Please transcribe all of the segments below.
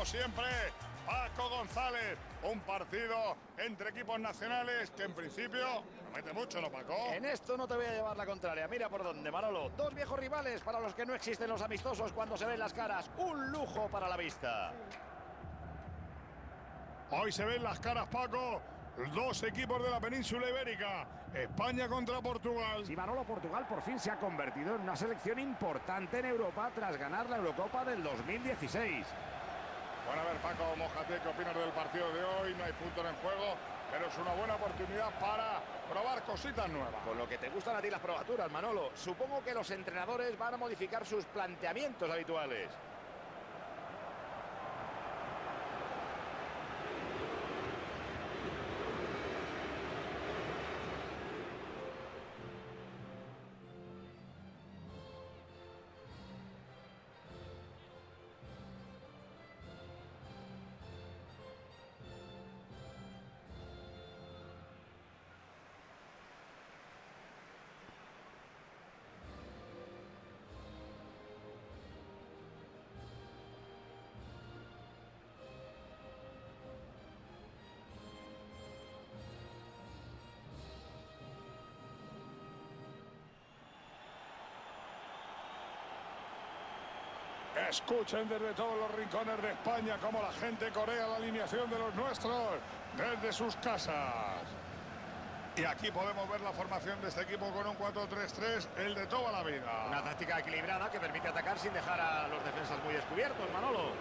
como siempre, Paco González. Un partido entre equipos nacionales que en principio no mete mucho, ¿no, Paco? En esto no te voy a llevar la contraria. Mira por dónde, Manolo. Dos viejos rivales para los que no existen los amistosos cuando se ven las caras. Un lujo para la vista. Hoy se ven las caras, Paco. Dos equipos de la península ibérica. España contra Portugal. Si Manolo Portugal por fin se ha convertido en una selección importante en Europa tras ganar la Eurocopa del 2016. Bueno, a ver, Paco, mojate, ¿qué opinas del partido de hoy? No hay puntos en juego, pero es una buena oportunidad para probar cositas nuevas. Con lo que te gustan a ti las probaturas, Manolo, supongo que los entrenadores van a modificar sus planteamientos habituales. Escuchen desde todos los rincones de España cómo la gente corea la alineación de los nuestros desde sus casas. Y aquí podemos ver la formación de este equipo con un 4-3-3, el de toda la vida. Una táctica equilibrada que permite atacar sin dejar a los defensas muy descubiertos, Manolo.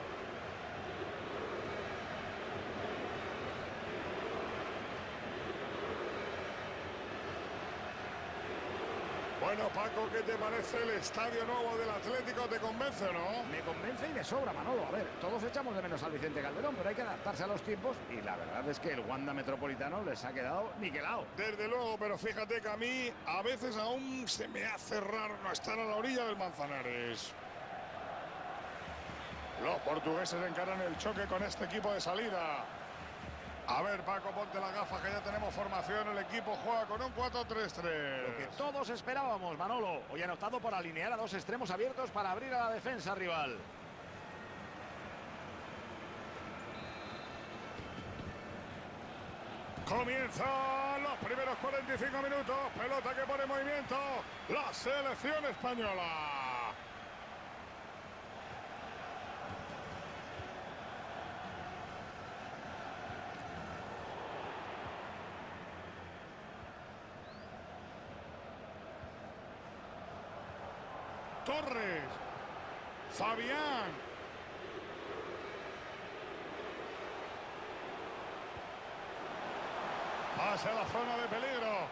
Bueno, Paco, ¿qué te parece el estadio nuevo del Atlético? ¿Te convence o no? Me convence y me sobra, Manolo. A ver, todos echamos de menos al Vicente Calderón, pero hay que adaptarse a los tiempos y la verdad es que el Wanda Metropolitano les ha quedado niquelado. Desde luego, pero fíjate que a mí a veces aún se me hace raro no estar a la orilla del Manzanares. Los portugueses encaran el choque con este equipo de salida. A ver, Paco, ponte la gafa que ya tenemos formación. El equipo juega con un 4-3-3. Lo que todos esperábamos, Manolo. Hoy han optado por alinear a dos extremos abiertos para abrir a la defensa rival. Comienzan los primeros 45 minutos. Pelota que pone en movimiento la selección española. Torres. Fabián. Pasa a la zona de peligro.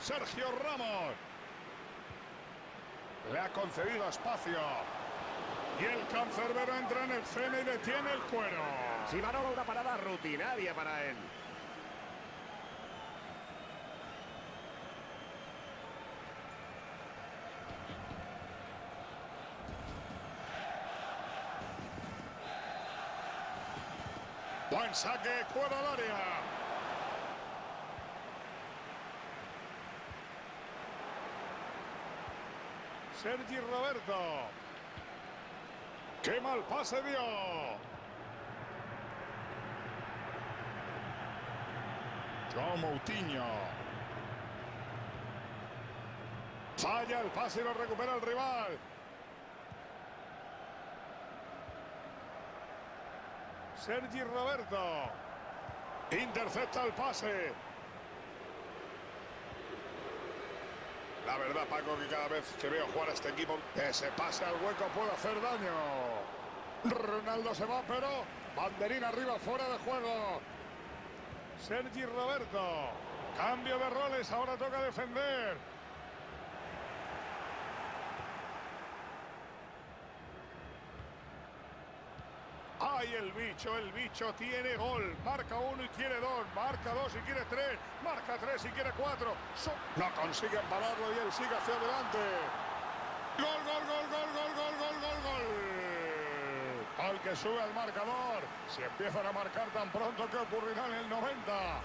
Sergio Ramos. Le ha concedido espacio. Y el cancerbero entra en el cene y detiene el cuero. Si Manolo, una parada rutinaria para él. Buen saque, cuero al área. Sergi Roberto. ¡Qué mal pase dio! João Moutinho. Falla el pase y lo recupera el rival. Sergi Roberto. Intercepta el pase. La verdad, Paco, que cada vez que veo jugar a este equipo, ese pase al hueco puede hacer daño. Ronaldo se va, pero banderín arriba, fuera de juego. Sergi Roberto. Cambio de roles, ahora toca defender. ¡Ay, el bicho! El bicho tiene gol. Marca uno y quiere dos. Marca dos y quiere tres. Marca tres y quiere cuatro. So no consiguen pararlo y él sigue hacia adelante. ¡Gol, gol, gol, gol, gol, gol, gol, gol, gol! Al que sube al marcador. Si empiezan a marcar tan pronto, ¿qué ocurrirá en el 90?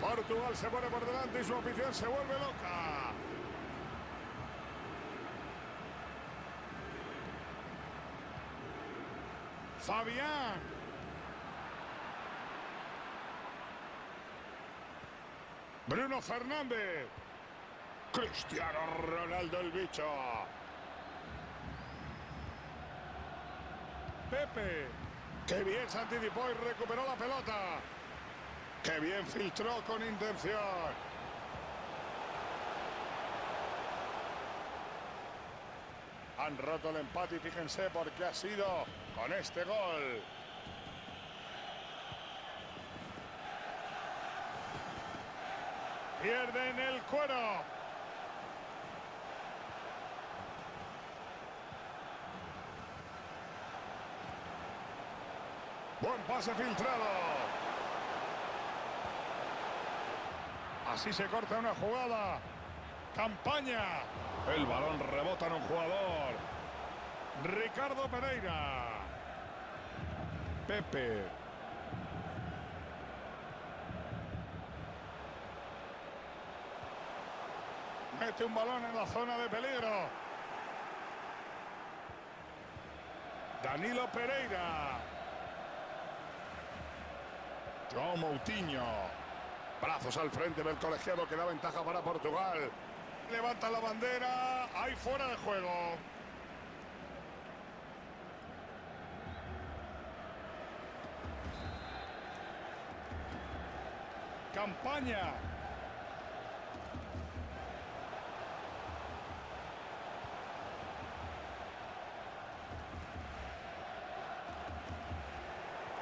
Portugal se pone por delante y su afición se vuelve loca. Fabián. Bruno Fernández. Cristiano Ronaldo el bicho. Pepe. Qué bien se anticipó y recuperó la pelota. Qué bien filtró con intención. Han roto el empate y fíjense por qué ha sido con este gol. Pierden el cuero. Buen pase filtrado. Así se corta una jugada. Campaña. El balón rebota en un jugador. Ricardo Pereira. Pepe. Mete un balón en la zona de peligro. Danilo Pereira. João Moutinho. Brazos al frente del colegiado que da ventaja para Portugal. Levanta la bandera. Ahí fuera de juego. Campaña.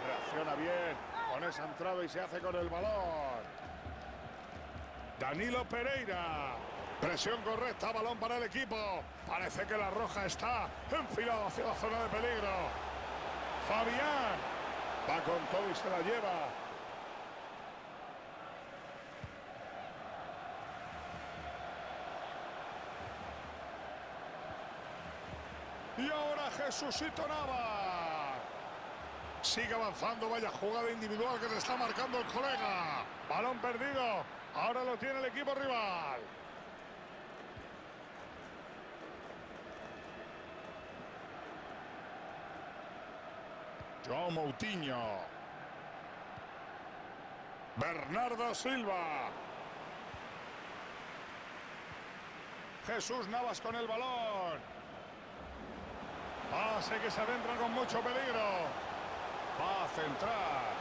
Reacciona bien con esa entrada y se hace con el balón. Danilo Pereira. Presión correcta, balón para el equipo. Parece que la roja está enfilada hacia la zona de peligro. Fabián va con todo y se la lleva. Y ahora Jesucito Nava. Sigue avanzando, vaya jugada individual que le está marcando el colega. Balón perdido. Ahora lo tiene el equipo rival. João Moutinho. Bernardo Silva. Jesús Navas con el balón. Pase que se adentra con mucho peligro. Va a centrar.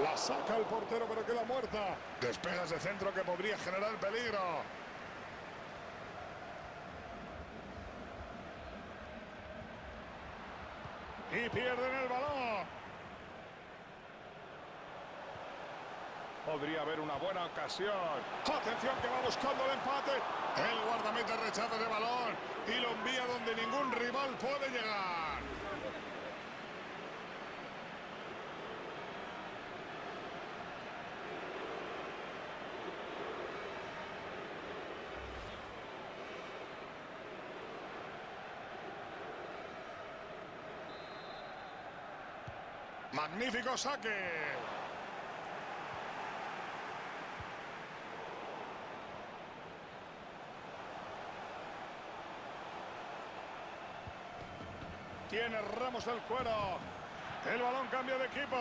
La saca el portero, pero queda muerta. Despegas de centro que podría generar peligro. Y pierden el balón. Podría haber una buena ocasión. Atención que va buscando el empate. El guardameta rechaza de balón y lo envía donde ningún rival puede llegar. Magnífico saque. Tiene Ramos el cuero. El balón cambia de equipo.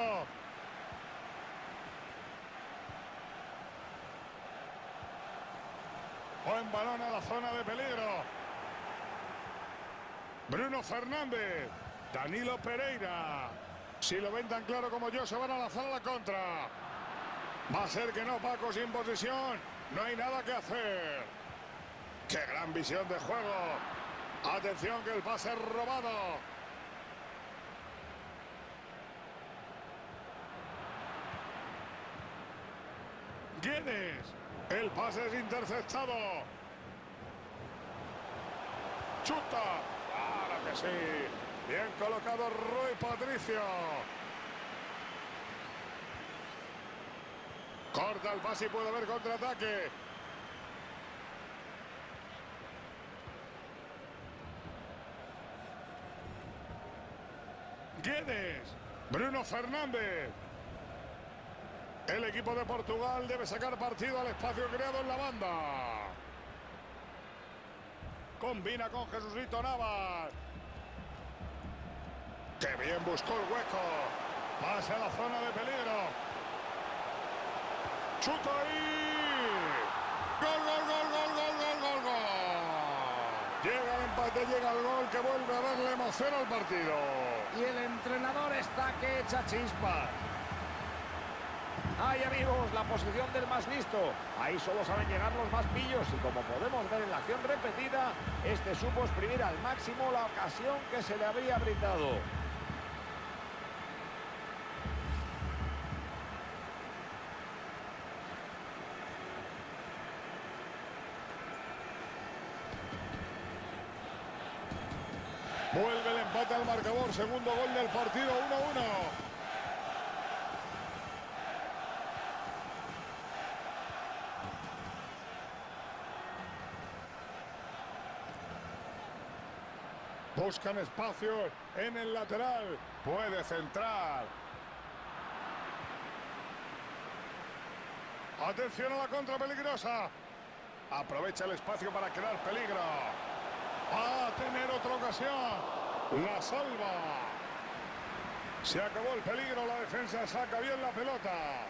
Buen balón a la zona de peligro. Bruno Fernández. Danilo Pereira. Si lo ven tan claro como yo, se van a lanzar a la contra. Va a ser que no, Paco, sin posición. No hay nada que hacer. ¡Qué gran visión de juego! Atención que el pase es robado. Guedes. El pase es interceptado. Chuta. Claro que sí. Bien colocado Rui Patricio. Corta el pase y puede haber contraataque. Guedes. Bruno Fernández. El equipo de Portugal debe sacar partido al espacio creado en la banda. Combina con Jesucito Navas. ¡Qué bien buscó el hueco! Pasa a la zona de peligro. ¡Chuta ahí! ¡Gol, gol, gol, gol, gol, gol, gol, gol! Llega el empate, llega el gol que vuelve a darle emoción al partido. Y el entrenador está que echa chispas. Ay amigos, la posición del más listo. Ahí solo saben llegar los más pillos y como podemos ver en la acción repetida, este supo exprimir al máximo la ocasión que se le había brindado. Vuelve el marcador, segundo gol del partido, 1-1. Buscan espacio en el lateral. Puede centrar. Atención a la contra peligrosa. Aprovecha el espacio para crear peligro. Va a tener otra ocasión. La salva. Se acabó el peligro. La defensa saca bien la pelota.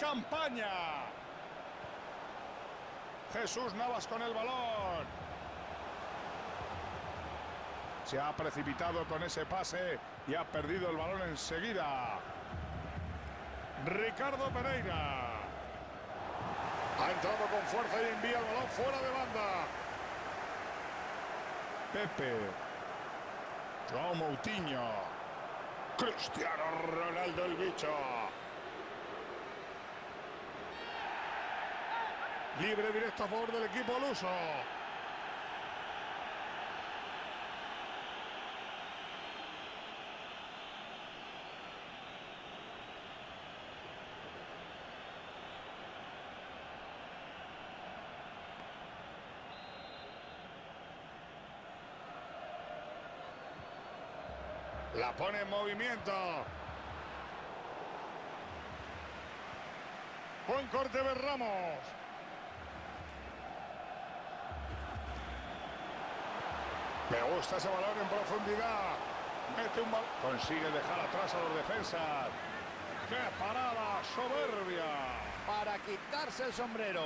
Campaña. Jesús Navas con el balón. Se ha precipitado con ese pase y ha perdido el balón enseguida. Ricardo Pereira. Ha entrado con fuerza y envía el balón fuera de banda. Pepe. João Moutinho. Cristiano Ronaldo el bicho. Libre directo a favor del equipo luso. La pone en movimiento. Buen corte de Ramos. Me gusta ese balón en profundidad. Mete un balón. Consigue dejar atrás a los defensas. ¡Qué parada soberbia! Para quitarse el sombrero.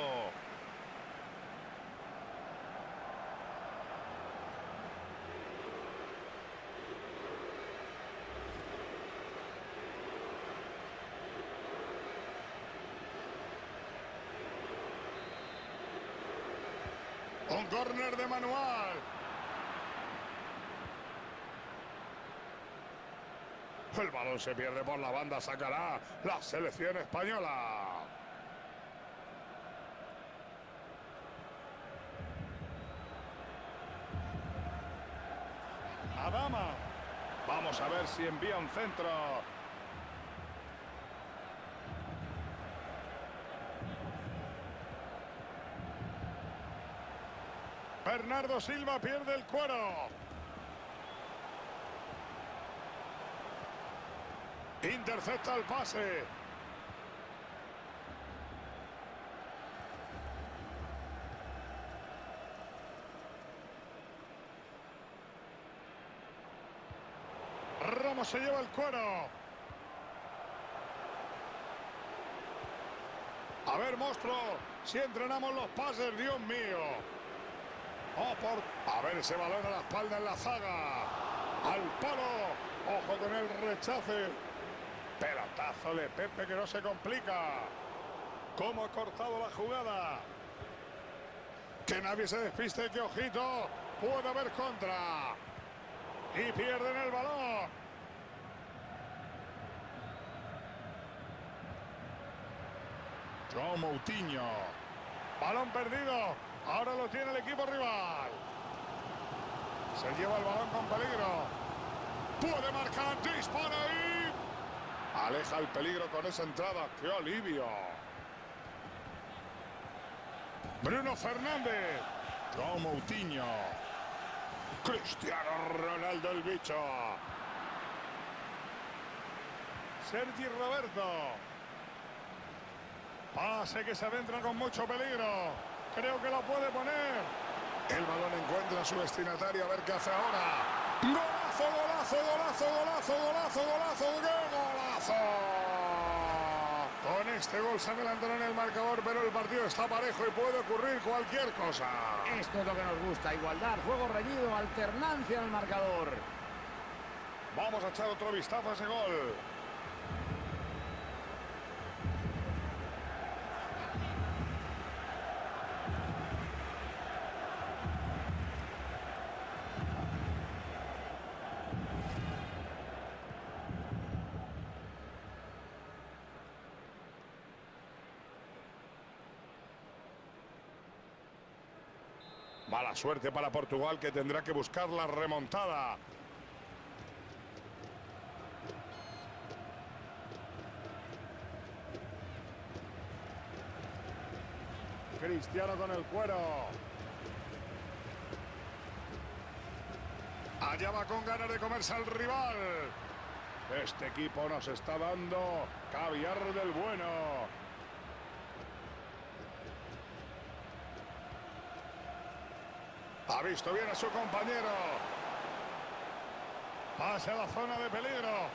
Córner de manual. El balón se pierde por la banda, sacará la selección española. Adama. Vamos a ver si envía un centro. Bernardo Silva pierde el cuero. Intercepta el pase. Ramos se lleva el cuero. A ver, monstruo, si entrenamos los pases, Dios mío. A ver ese balón a la espalda en la zaga. Al palo. Ojo con el rechace. Pelotazo de Pepe que no se complica. Cómo ha cortado la jugada. Que nadie se despiste, que ojito. Puede haber contra. Y pierden el balón. João Moutinho. Balón perdido. Ahora lo tiene el equipo rival. Se lleva el balón con peligro. Puede marcar. Dispara ahí. Aleja el peligro con esa entrada. ¡Qué alivio! Bruno Fernández. João Moutinho. Cristiano Ronaldo el bicho. Sergi Roberto. Pase que se adentra con mucho peligro. Creo que la puede poner. El balón encuentra a su destinatario, a ver qué hace ahora. ¡Golazo, golazo, golazo, golazo, golazo, golazo! ¡Qué golazo! Con este gol se adelantará en el marcador, pero el partido está parejo y puede ocurrir cualquier cosa. Esto es lo que nos gusta, igualdad, juego reñido, alternancia en el marcador. Vamos a echar otro vistazo a ese gol. Mala suerte para Portugal que tendrá que buscar la remontada. Cristiano con el cuero. Allá va con ganas de comerse al rival. Este equipo nos está dando caviar del bueno. Ha visto bien a su compañero. Pase a la zona de peligro.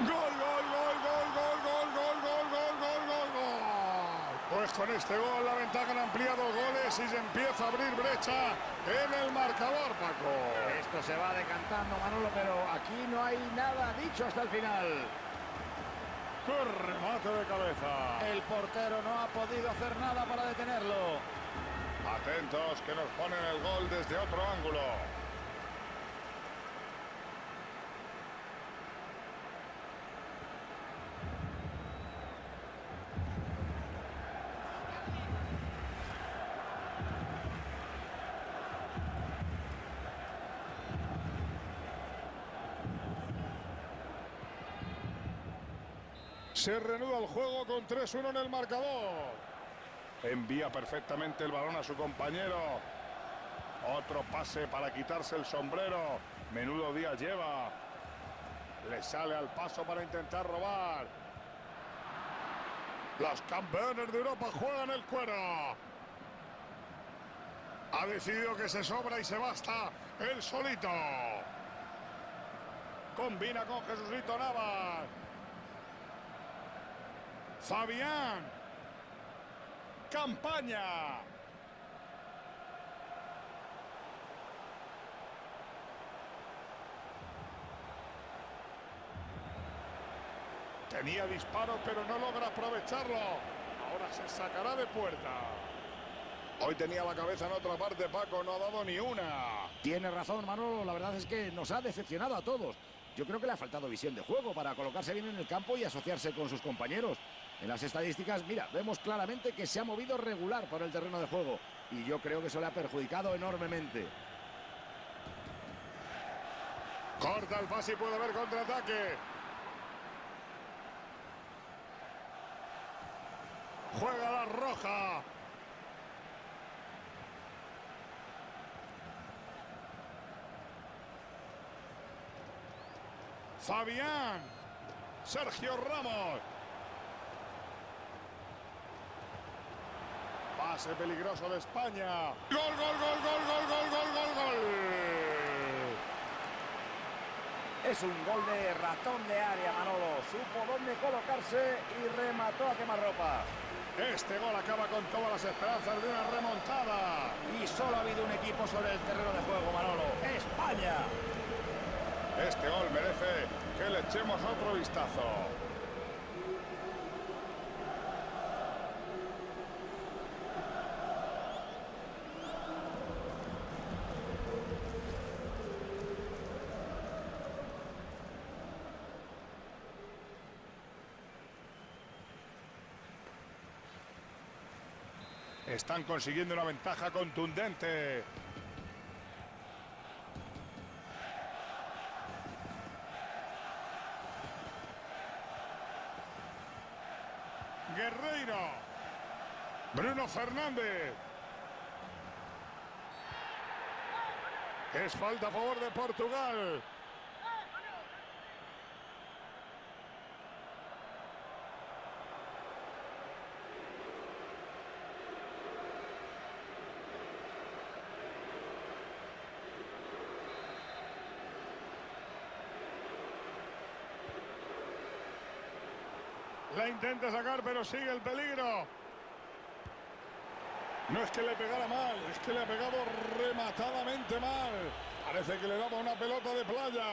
Gol, gol, gol, gol, gol, gol, gol, gol, gol, gol, gol, gol. Pues con este gol la ventaja han ampliado goles y se empieza a abrir brecha en el marcador, Paco. Esto se va decantando, Manolo, pero aquí no hay nada dicho hasta el final. ¡Qué remate de cabeza! El portero no ha podido hacer nada para detenerlo. Atentos que nos ponen el gol desde otro ángulo. Se reanuda el juego con 3-1 en el marcador. Envía perfectamente el balón a su compañero. Otro pase para quitarse el sombrero. Menudo día lleva. Le sale al paso para intentar robar. Los campeones de Europa juegan el cuero. Ha decidido que se sobra y se basta el solito. Combina con Jesucito Navas. Fabián. Campaña. Tenía disparo, pero no logra aprovecharlo. Ahora se sacará de puerta. Hoy tenía la cabeza en otra parte, Paco, no ha dado ni una. Tiene razón, Manolo. La verdad es que nos ha decepcionado a todos. Yo creo que le ha faltado visión de juego para colocarse bien en el campo y asociarse con sus compañeros. En las estadísticas, mira, vemos claramente que se ha movido regular por el terreno de juego. Y yo creo que eso le ha perjudicado enormemente. Corta el pase y puede haber contraataque. Juega la roja. Fabián. Sergio Ramos. Pase peligroso de España. Gol, gol, gol, gol, gol, gol, gol, gol, gol. Es un gol de ratón de área, Manolo. Supo dónde colocarse y remató a quemarropa. Este gol acaba con todas las esperanzas de una remontada. Y solo ha habido un equipo sobre el terreno de juego, Manolo. España. Este gol merece que le echemos otro vistazo. Están consiguiendo una ventaja contundente. Guerreiro. Bruno Fernández. Es falta a favor de Portugal. Intenta sacar, pero sigue el peligro. No es que le pegara mal, es que le ha pegado rematadamente mal. Parece que le daba una pelota de playa.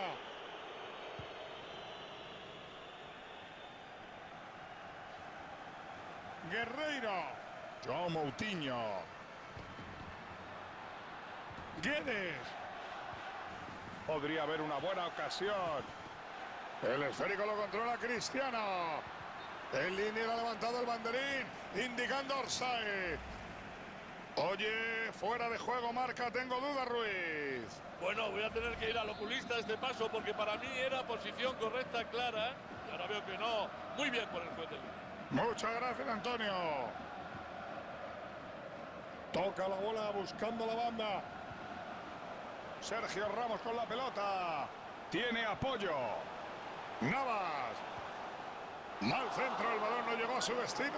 Guerreiro. João Moutinho. Guedes. Podría haber una buena ocasión. El esférico lo controla Cristiano. En línea ha levantado el banderín, indicando Orsay. Oye, fuera de juego marca, tengo duda Ruiz. Bueno, voy a tener que ir al oculista este paso porque para mí era posición correcta, clara. Y ahora veo que no. Muy bien por el juez de línea. Muchas gracias, Antonio. Toca la bola buscando la banda. Sergio Ramos con la pelota. Tiene apoyo. Navas. Mal centro, el balón no llegó a su destino.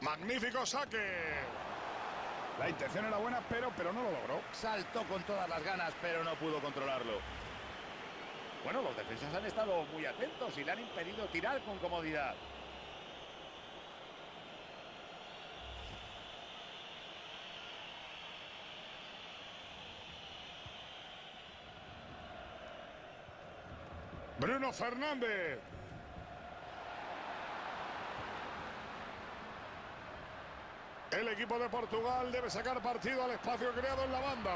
Magnífico saque. La intención era buena, pero, pero no lo logró. Saltó con todas las ganas, pero no pudo controlarlo. Bueno, los defensas han estado muy atentos y le han impedido tirar con comodidad. Bruno Fernández. El equipo de Portugal debe sacar partido al espacio creado en la banda.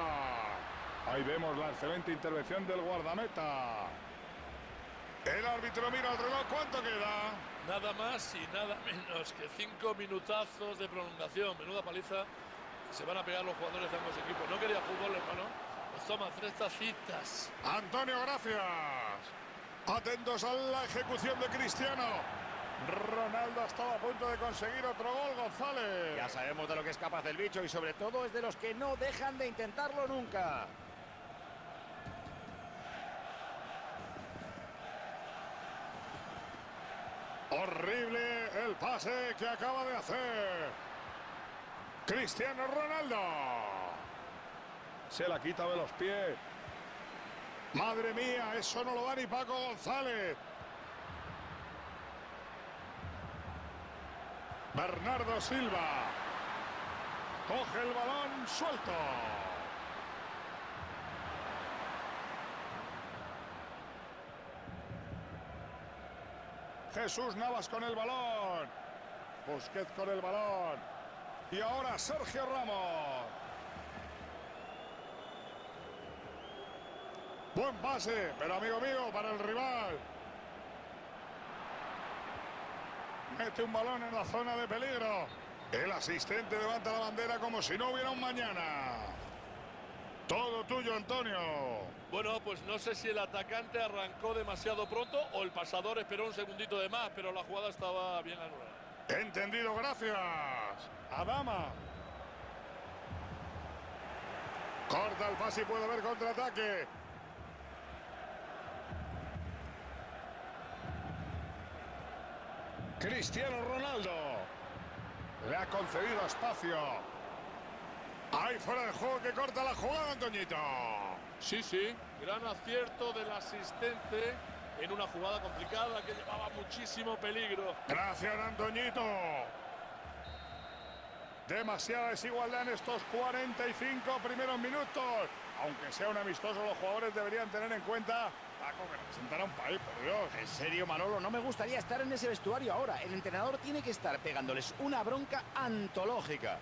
Ahí vemos la excelente intervención del guardameta. El árbitro mira el reloj. ¿Cuánto queda? Nada más y nada menos que cinco minutazos de prolongación. Menuda paliza. Se van a pegar los jugadores de ambos equipos. No quería fútbol, hermano. Pues toma tres tacitas. Antonio, gracias. Atentos a la ejecución de Cristiano. Ronaldo estaba a punto de conseguir otro gol, González. Ya sabemos de lo que es capaz el bicho y sobre todo es de los que no dejan de intentarlo nunca. Horrible el pase que acaba de hacer. Cristiano Ronaldo. Se la quita de los pies. Madre mía, eso no lo da ni Paco González. Bernardo Silva. Coge el balón suelto. Jesús Navas con el balón. Busquets con el balón. Y ahora Sergio Ramos. Buen pase, pero amigo mío, para el rival. Mete un balón en la zona de peligro. El asistente levanta la bandera como si no hubiera un mañana. Todo tuyo, Antonio. Bueno, pues no sé si el atacante arrancó demasiado pronto o el pasador esperó un segundito de más, pero la jugada estaba bien anulada. Entendido, gracias. Adama. Corta el pase y puede haber contraataque. Cristiano Ronaldo. Le ha concedido espacio. Ahí fuera de juego que corta la jugada, Antoñito. Sí, sí, gran acierto del asistente en una jugada complicada que llevaba muchísimo peligro. Gracias, Antoñito. Demasiada desigualdad en estos 45 primeros minutos. Aunque sea un amistoso, los jugadores deberían tener en cuenta Paco, que representará un país, por Dios. En serio, Manolo, no me gustaría estar en ese vestuario ahora. El entrenador tiene que estar pegándoles una bronca antológica.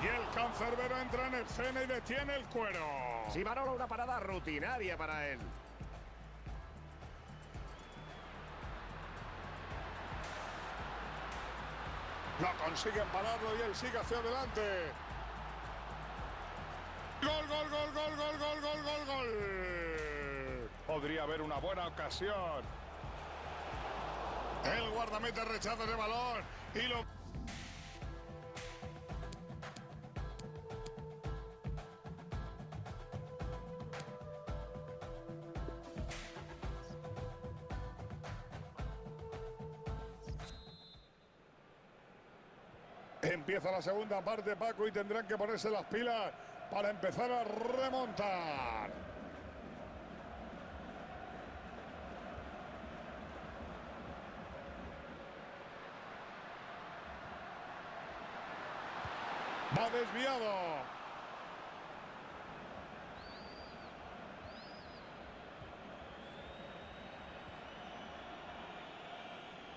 Y el cancerbero entra en escena y detiene el cuero. Sí, Manolo, una parada rutinaria para él. No consiguen pararlo y él sigue hacia adelante. Gol, gol, gol, gol, gol, gol, gol, gol, gol. Podría haber una buena ocasión. El guardameta rechaza ese balón y lo... segunda parte, Paco, y tendrán que ponerse las pilas para empezar a remontar. Va desviado.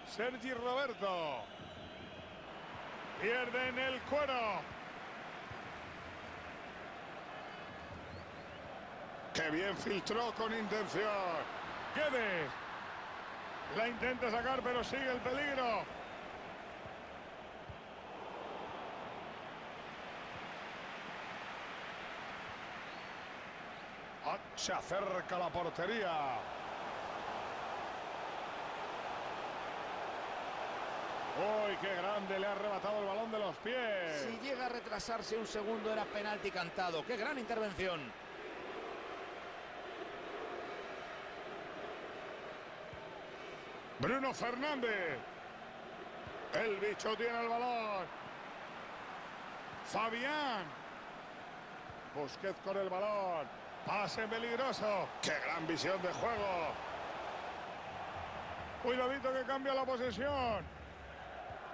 Sergi Roberto. Pierden el cuero. Qué bien filtró con intención. Guedes. La intenta sacar, pero sigue el peligro. Ah, Se acerca la portería. Uy, qué grande, le ha arrebatado el balón de los pies. Si llega a retrasarse un segundo era penalti cantado. ¡Qué gran intervención! Bruno Fernández. El bicho tiene el balón. Fabián. Busquets con el balón. Pase peligroso. ¡Qué gran visión de juego! Cuidadito que cambia la posesión.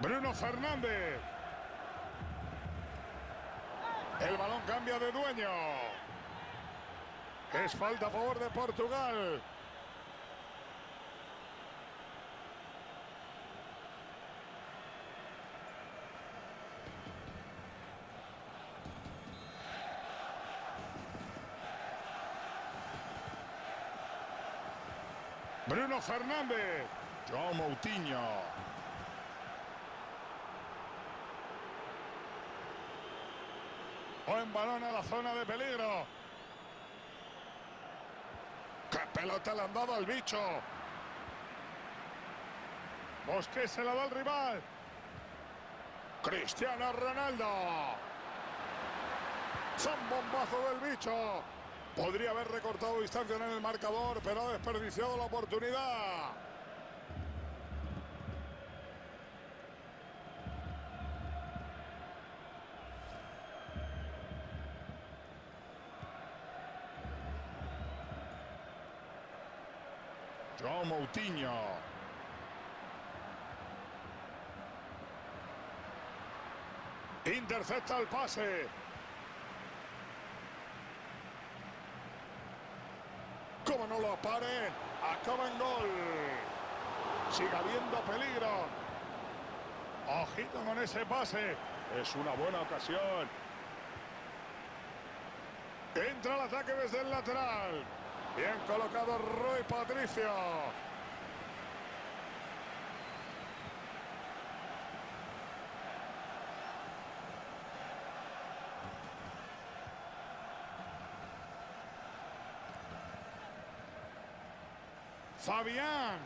Bruno Fernández. El balón cambia de dueño. Es falta a favor de Portugal. Bruno Fernández. João Moutinho. Buen balón a la zona de peligro. ¡Qué pelota le han dado al bicho! Busquets se la da al rival. Cristiano Ronaldo. Son bombazo del bicho. Podría haber recortado distancia en el marcador, pero ha desperdiciado la oportunidad. João Moutinho. Intercepta el pase. Como no lo paren, acaba en gol. Sigue habiendo peligro. Ojito con ese pase. Es una buena ocasión. Entra el ataque desde el lateral. Bien colocado Roy Patricio. Fabián.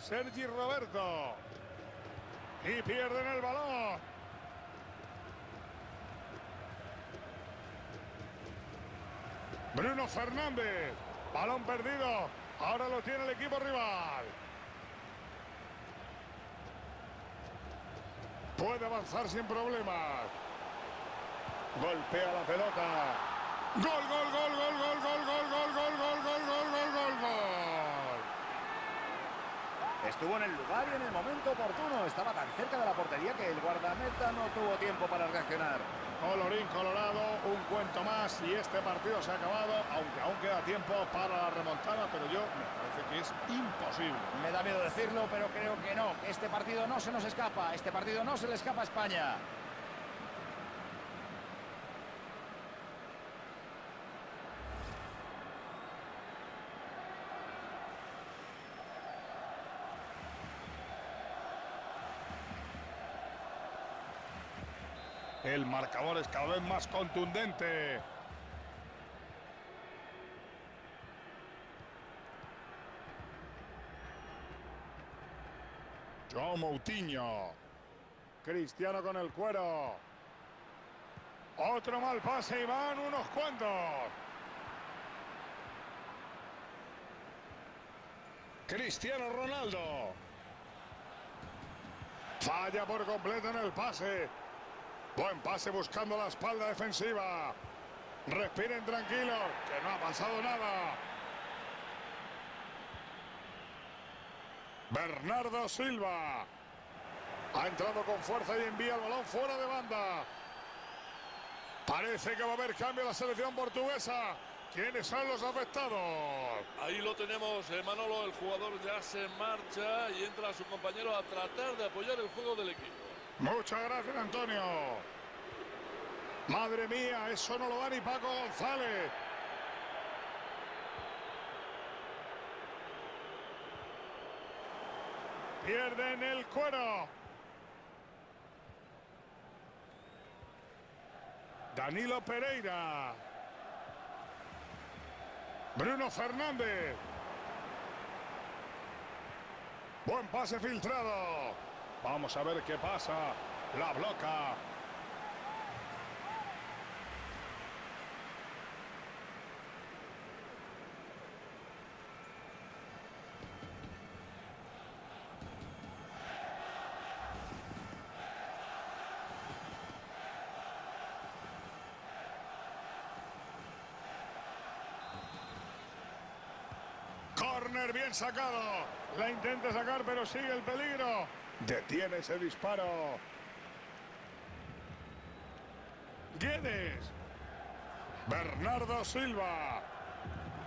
Sergi Roberto. Y pierden el balón. Bruno Fernández. Balón perdido. Ahora lo tiene el equipo rival. Puede avanzar sin problemas. Golpea la pelota. Gol, gol, gol, gol, gol, gol, gol, gol, gol, gol, gol, gol, gol. Estuvo en el lugar y en el momento oportuno. Estaba tan cerca de la portería que el guardameta no tuvo tiempo para reaccionar. Colorín colorado, un cuento más y este partido se ha acabado, aunque aún queda tiempo para la remontada, pero yo me parece que es imposible. Me da miedo decirlo, pero creo que no. Este partido no se nos escapa. Este partido no se le escapa a España. El marcador es cada vez más contundente. Joao Moutinho. Cristiano con el cuero. Otro mal pase y van unos cuantos. Cristiano Ronaldo. Falla por completo en el pase. Buen pase buscando la espalda defensiva. Respiren tranquilos, que no ha pasado nada. Bernardo Silva. Ha entrado con fuerza y envía el balón fuera de banda. Parece que va a haber cambio la selección portuguesa. ¿Quiénes son los afectados? Ahí lo tenemos, eh, Manolo, el jugador ya se marcha y entra su compañero a tratar de apoyar el juego del equipo. Muchas gracias, Antonio. Madre mía, eso no lo da ni Paco González. Pierden el cuero. Danilo Pereira. Bruno Fernández. Buen pase filtrado. Vamos a ver qué pasa. La bloca. Corner bien sacado. La intenta sacar, pero sigue el peligro. Detiene ese disparo. Guedes. Bernardo Silva.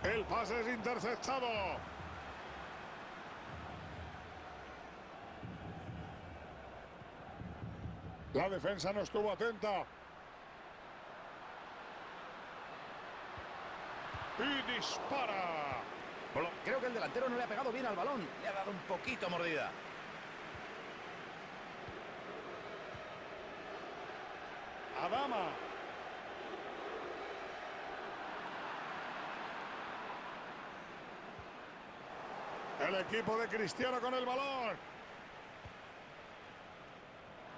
El pase es interceptado. La defensa no estuvo atenta. Y dispara. Creo que el delantero no le ha pegado bien al balón. Le ha dado un poquito mordida. Adama. El equipo de Cristiano con el balón.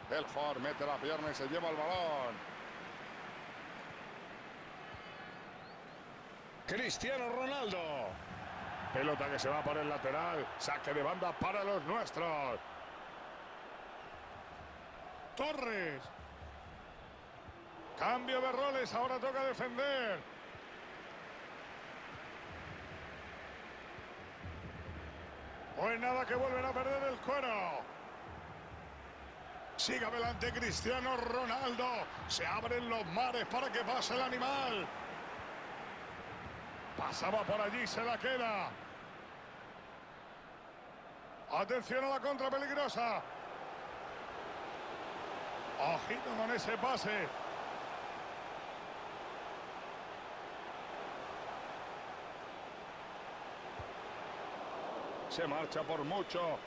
Belfort mete la pierna y se lleva el balón. Cristiano Ronaldo. Pelota que se va por el lateral. Saque de banda para los nuestros. Torres. Cambio de roles, ahora toca defender. Pues nada que vuelven a perder el cuero. Sigue adelante Cristiano Ronaldo. Se abren los mares para que pase el animal. Pasaba por allí, se la queda. Atención a la contra peligrosa. Ojito con ese pase. Se marcha por mucho.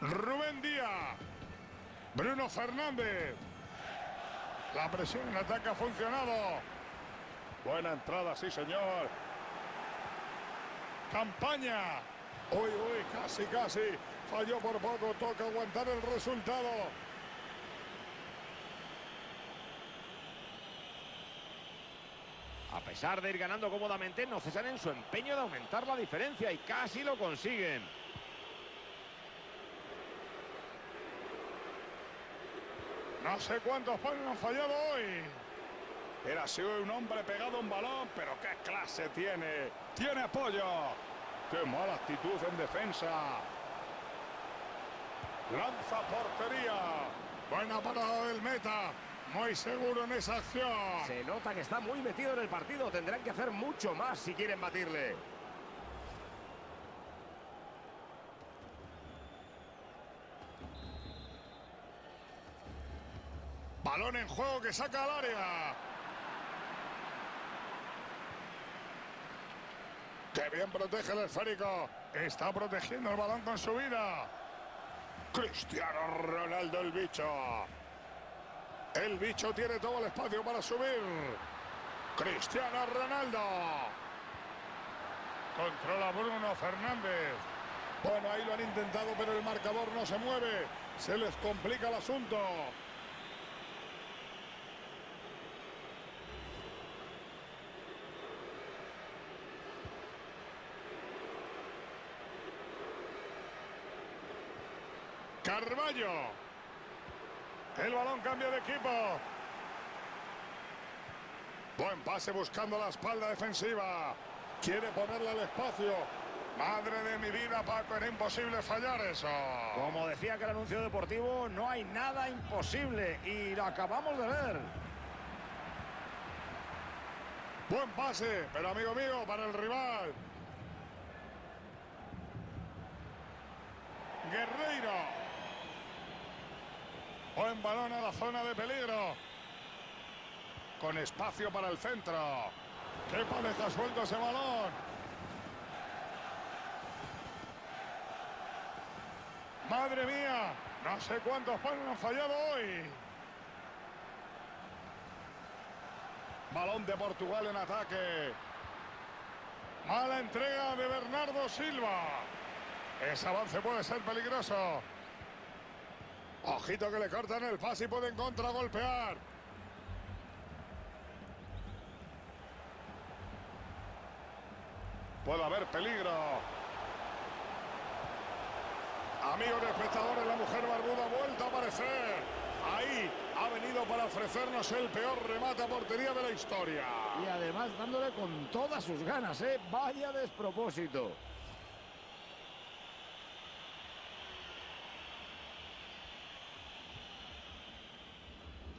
Rubén Díaz. Bruno Fernández. La presión en ataque ha funcionado. Buena entrada, sí señor. Campaña. Uy, uy, casi, casi. Falló por poco. Toca aguantar el resultado. A pesar de ir ganando cómodamente, no cesan en su empeño de aumentar la diferencia y casi lo consiguen. No sé cuántos palos han fallado hoy. Era sido un hombre pegado a un balón, pero qué clase tiene. Tiene apoyo. Qué mala actitud en defensa. Lanza portería. Buena parada del meta. Muy seguro en esa acción. Se nota que está muy metido en el partido. Tendrán que hacer mucho más si quieren batirle. Balón en juego que saca al área. ¡Qué bien protege el esférico! Está protegiendo el balón con su vida. Cristiano Ronaldo el bicho. El bicho tiene todo el espacio para subir. Cristiano Ronaldo. Controla Bruno Fernández. Bueno, ahí lo han intentado, pero el marcador no se mueve. Se les complica el asunto. Carballo. El balón cambia de equipo. Buen pase buscando la espalda defensiva. Quiere ponerle al espacio. Madre de mi vida, Paco, era imposible fallar eso. Como decía que el anuncio deportivo, no hay nada imposible y lo acabamos de ver. Buen pase, pero amigo mío, para el rival. Guerreiro. Buen balón a la zona de peligro. Con espacio para el centro. ¡Qué pareja suelto ese balón! ¡Madre mía! No sé cuántos palos han fallado hoy. Balón de Portugal en ataque. Mala entrega de Bernardo Silva. Ese avance puede ser peligroso. Ojito que le cortan el pase y pueden contragolpear. Puede haber peligro. Amigos espectadores, la mujer barbuda ha vuelto a aparecer. Ahí ha venido para ofrecernos el peor remate a portería de la historia. Y además dándole con todas sus ganas, ¿eh? Vaya despropósito.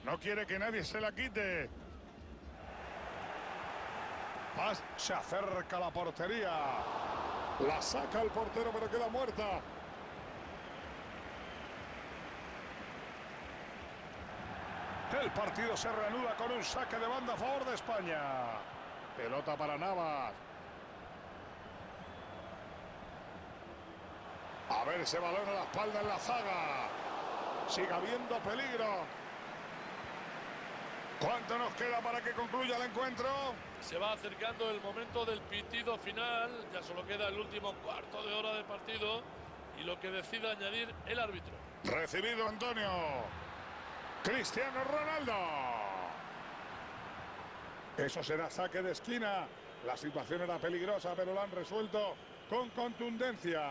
No quiere que nadie se la quite. Paz se acerca a la portería. La saca el portero, pero queda muerta. El partido se reanuda con un saque de banda a favor de España. Pelota para Navas. A ver ese balón a la espalda en la zaga. Sigue habiendo peligro. ¿Cuánto nos queda para que concluya el encuentro? Se va acercando el momento del pitido final. Ya solo queda el último cuarto de hora de partido y lo que decida añadir el árbitro. Recibido Antonio. Cristiano Ronaldo. Eso será saque de esquina. La situación era peligrosa, pero lo han resuelto con contundencia.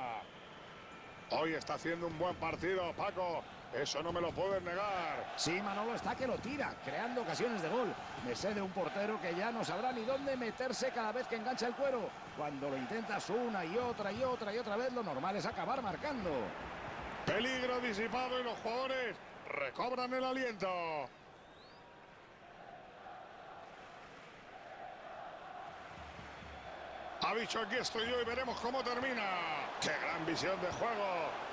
Hoy está haciendo un buen partido, Paco. Eso no me lo pueden negar. Sí, Manolo está que lo tira, creando ocasiones de gol. Me sé de un portero que ya no sabrá ni dónde meterse cada vez que engancha el cuero. Cuando lo intentas una y otra y otra y otra vez, lo normal es acabar marcando. Peligro disipado y los jugadores recobran el aliento. Ha dicho aquí estoy yo y veremos cómo termina. ¡Qué gran visión de juego!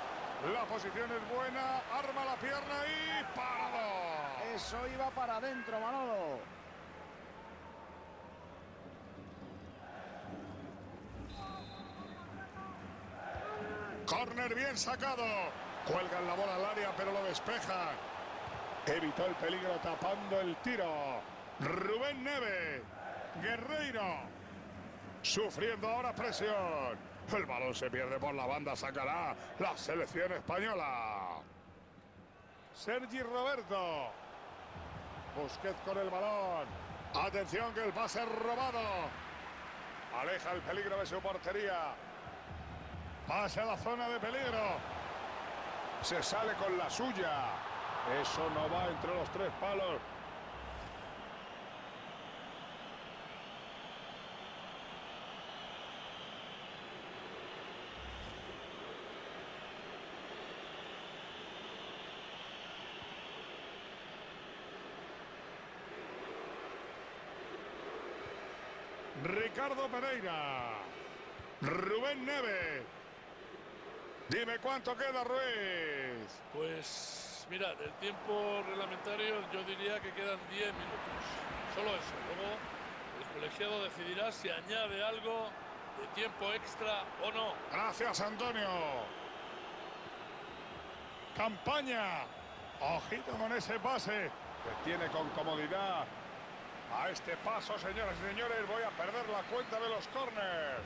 La posición es buena, arma la pierna y parado. Eso iba para adentro, Manolo. Corner bien sacado. Cuelgan la bola al área, pero lo despeja. Evitó el peligro tapando el tiro. Rubén Neve. Guerreiro. Sufriendo ahora presión. El balón se pierde por la banda. Sacará la selección española. Sergi Roberto. Busquets con el balón. Atención que el pase robado. Aleja el peligro de su portería. Pase a la zona de peligro. Se sale con la suya. Eso no va entre los tres palos. Ricardo Pereira. Rubén Neves. Dime cuánto queda, Ruiz. Pues mira, del tiempo reglamentario yo diría que quedan 10 minutos. Solo eso. Luego el colegiado decidirá si añade algo de tiempo extra o no. Gracias, Antonio. Campaña. Ojito con ese pase. Que tiene con comodidad. A este paso, señoras y señores, voy a perder la cuenta de los córneres.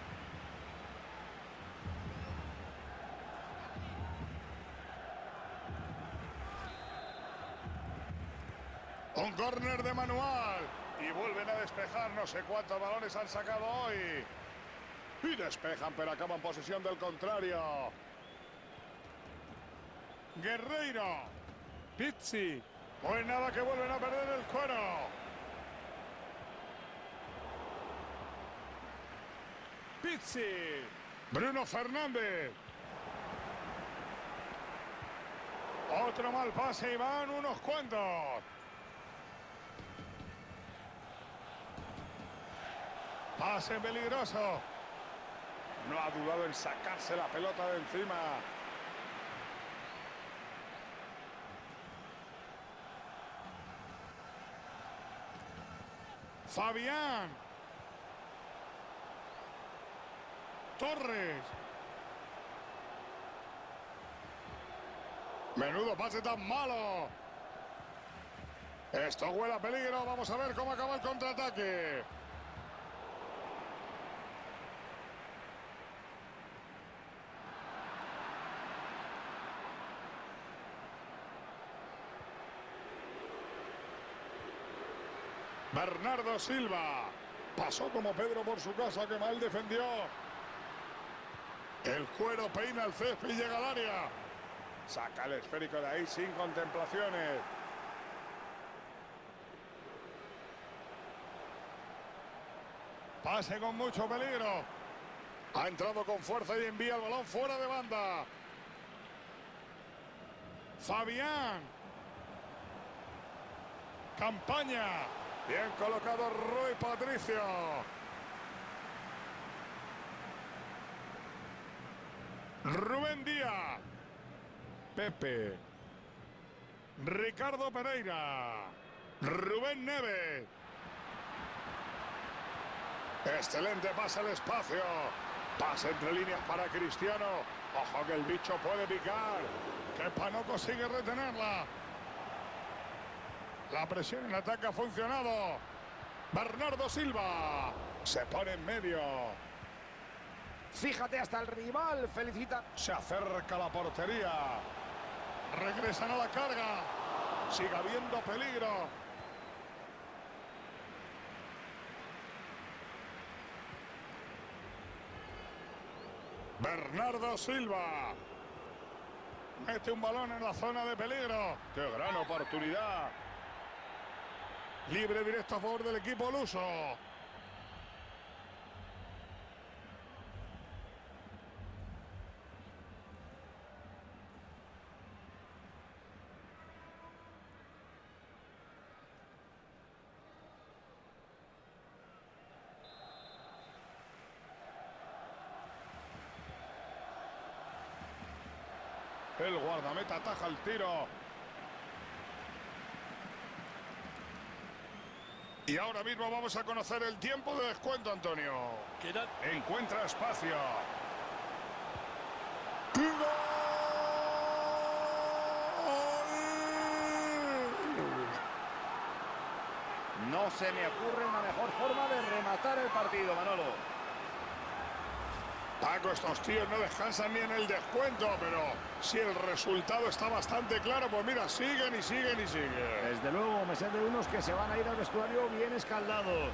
Un córner de manual. Y vuelven a despejar. No sé cuántos balones han sacado hoy. Y despejan, pero acaban posesión del contrario. Guerreiro. Pizzi. Pues nada que vuelven a perder el cuero. Pizzi. Bruno Fernández. Otro mal pase y van unos cuantos. Pase peligroso. No ha dudado en sacarse la pelota de encima. Fabián. Torres. Menudo pase tan malo. Esto huele a peligro. Vamos a ver cómo acaba el contraataque. Bernardo Silva. Pasó como Pedro por su casa, que mal defendió. El cuero peina el césped y llega al área. Saca el esférico de ahí sin contemplaciones. Pase con mucho peligro. Ha entrado con fuerza y envía el balón fuera de banda. Fabián. Campaña. Bien colocado Rui Patricio. Rubén Díaz. Pepe. Ricardo Pereira. Rubén Neves. Excelente pase al espacio. Pase entre líneas para Cristiano. Ojo que el bicho puede picar. Que no consigue retenerla. La presión en ataque ha funcionado. Bernardo Silva se pone en medio. Fíjate hasta el rival, felicita. Se acerca la portería. Regresan a la carga. Sigue habiendo peligro. Bernardo Silva. Mete un balón en la zona de peligro. ¡Qué gran oportunidad! Libre directo a favor del equipo luso. El guardameta ataja el tiro. Y ahora mismo vamos a conocer el tiempo de descuento, Antonio. Queda Encuentra espacio. ¡Gol! No se me ocurre una mejor forma de rematar el partido, Manolo. Paco, estos tíos no descansan ni en el descuento, pero si el resultado está bastante claro, pues mira, siguen y siguen y siguen. Desde luego, me sé de unos que se van a ir al vestuario bien escaldados.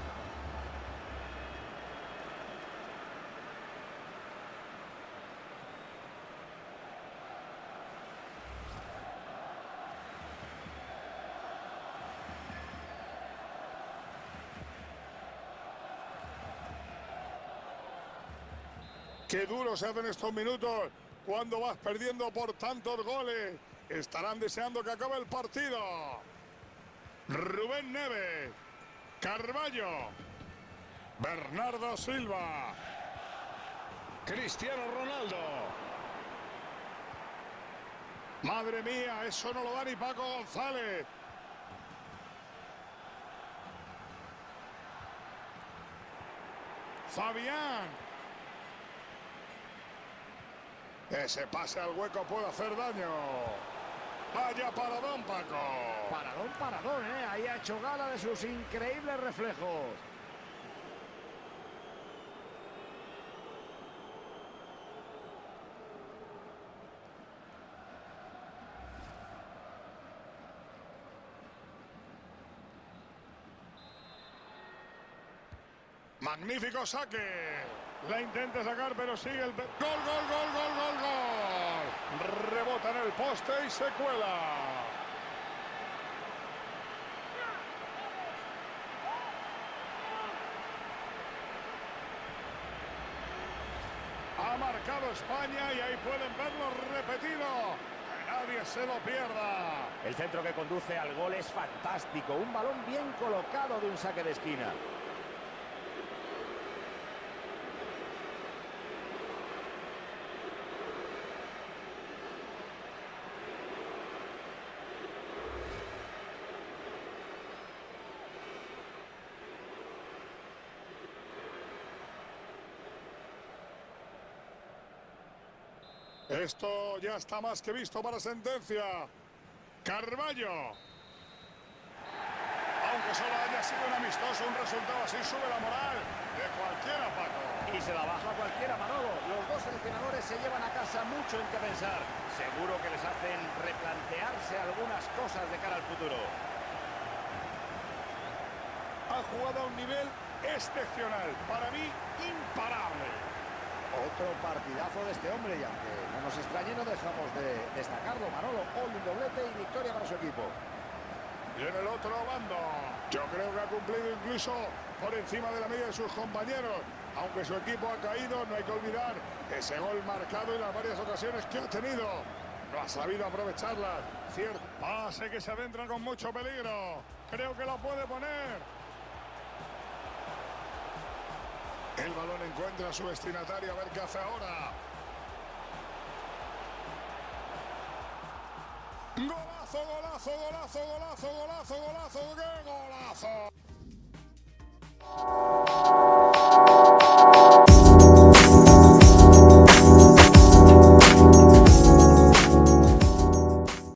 Qué duro se hacen estos minutos cuando vas perdiendo por tantos goles. Estarán deseando que acabe el partido. Rubén Neves, Carballo, Bernardo Silva, Cristiano Ronaldo, Madre mía, eso no lo da ni Paco González. Fabián. Ese pase al hueco puede hacer daño. Vaya paradón, Paco. Paradón, paradón, ¿eh? Ahí ha hecho gala de sus increíbles reflejos. Magnífico saque. La intenta sacar, pero sigue el... Gol, gol, gol, gol, gol, gol. Rebota en el poste y se cuela. Ha marcado España y ahí pueden verlo repetido. Nadie se lo pierda. El centro que conduce al gol es fantástico. Un balón bien colocado de un saque de esquina. Esto ya está más que visto para sentencia. Carballo. Aunque solo haya sido un amistoso, un resultado así sube la moral de cualquiera, Paco. Y se la baja cualquiera, Manolo. Los dos seleccionadores se llevan a casa mucho en qué pensar. Seguro que les hacen replantearse algunas cosas de cara al futuro. Ha jugado a un nivel excepcional. Para mí, imparable. Otro partidazo de este hombre y aunque no nos extrañe no dejamos de destacarlo. Manolo, hoy un doblete y victoria para su equipo. Y en el otro bando, yo creo que ha cumplido incluso por encima de la media de sus compañeros. Aunque su equipo ha caído, no hay que olvidar ese gol marcado y las varias ocasiones que ha tenido. No ha sabido aprovecharlas. Cierto. Pase que se adentra con mucho peligro. Creo que la puede poner. El balón encuentra a su destinatario. A ver qué hace ahora. Golazo, golazo, golazo, golazo, golazo, golazo, qué golazo.